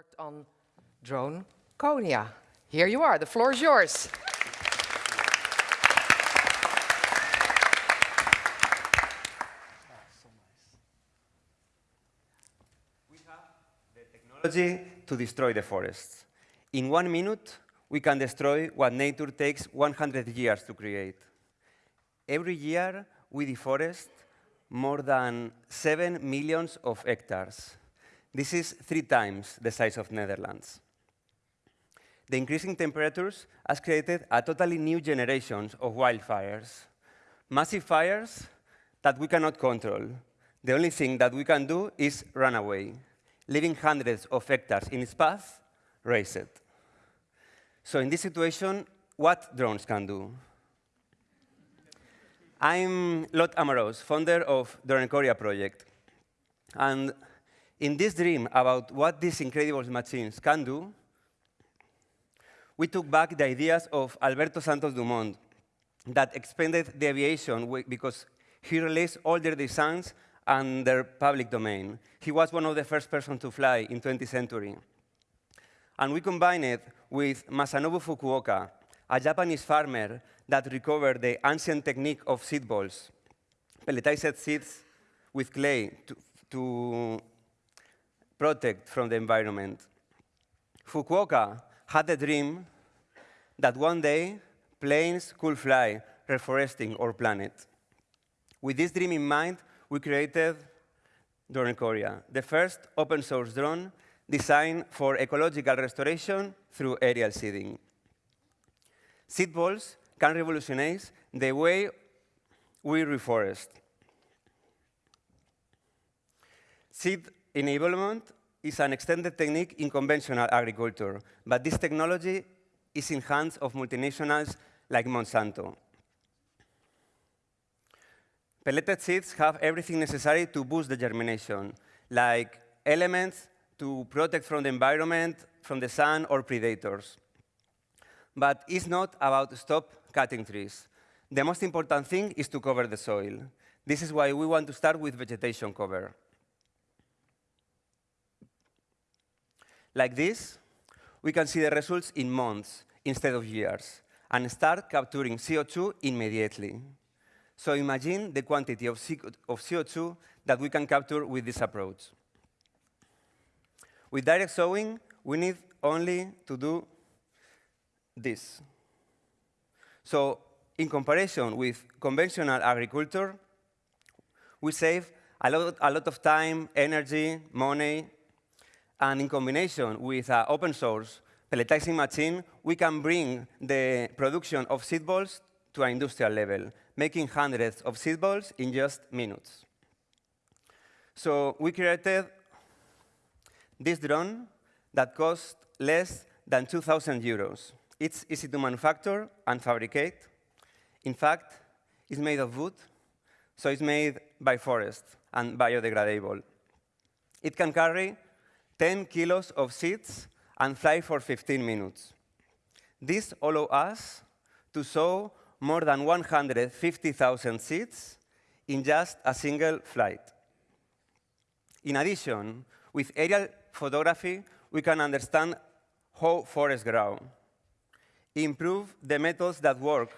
worked on drone Konya. Here you are, the floor is yours. We have the technology to destroy the forests. In one minute, we can destroy what nature takes 100 years to create. Every year, we deforest more than 7 millions of hectares. This is three times the size of Netherlands. The increasing temperatures has created a totally new generation of wildfires. Massive fires that we cannot control. The only thing that we can do is run away, leaving hundreds of hectares in its path, raise it. So in this situation, what drones can do? I'm Lot Amorós, founder of Dronecoria project. And in this dream about what these incredible machines can do, we took back the ideas of Alberto Santos Dumont that expanded the aviation because he released all their designs and their public domain. He was one of the first persons to fly in 20th century. And we combined it with Masanobu Fukuoka, a Japanese farmer that recovered the ancient technique of seed balls, pelletized seeds with clay to, to protect from the environment. Fukuoka had a dream that one day planes could fly, reforesting our planet. With this dream in mind, we created Dronecoria, the first open source drone designed for ecological restoration through aerial seeding. Seed balls can revolutionize the way we reforest. Seed enablement is an extended technique in conventional agriculture, but this technology is in hands of multinationals like Monsanto. Pelleted seeds have everything necessary to boost the germination, like elements to protect from the environment, from the sun, or predators. But it's not about stop cutting trees. The most important thing is to cover the soil. This is why we want to start with vegetation cover. Like this, we can see the results in months instead of years and start capturing CO2 immediately. So imagine the quantity of CO2 that we can capture with this approach. With direct sowing, we need only to do this. So in comparison with conventional agriculture, we save a lot, a lot of time, energy, money, and in combination with an open source pelletizing machine, we can bring the production of seed balls to an industrial level, making hundreds of seed balls in just minutes. So we created this drone that cost less than 2,000 euros. It's easy to manufacture and fabricate. In fact, it's made of wood, so it's made by forest and biodegradable. It can carry 10 kilos of seeds and fly for 15 minutes. This allows us to sow more than 150,000 seeds in just a single flight. In addition, with aerial photography, we can understand how forests grow improve the methods that work,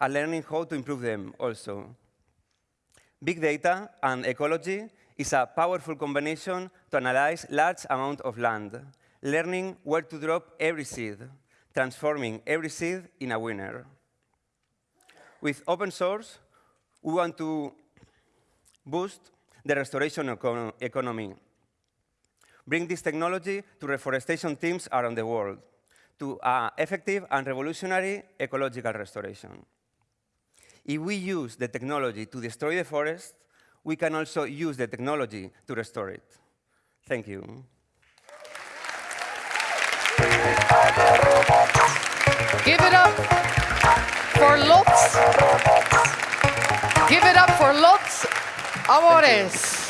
and learning how to improve them also. Big data and ecology is a powerful combination to analyze large amount of land, learning where to drop every seed, transforming every seed in a winner. With open source, we want to boost the restoration econ economy, bring this technology to reforestation teams around the world, to uh, effective and revolutionary ecological restoration. If we use the technology to destroy the forest, we can also use the technology to restore it. Thank you. Give it up for Lots. Give it up for Lots Amorós.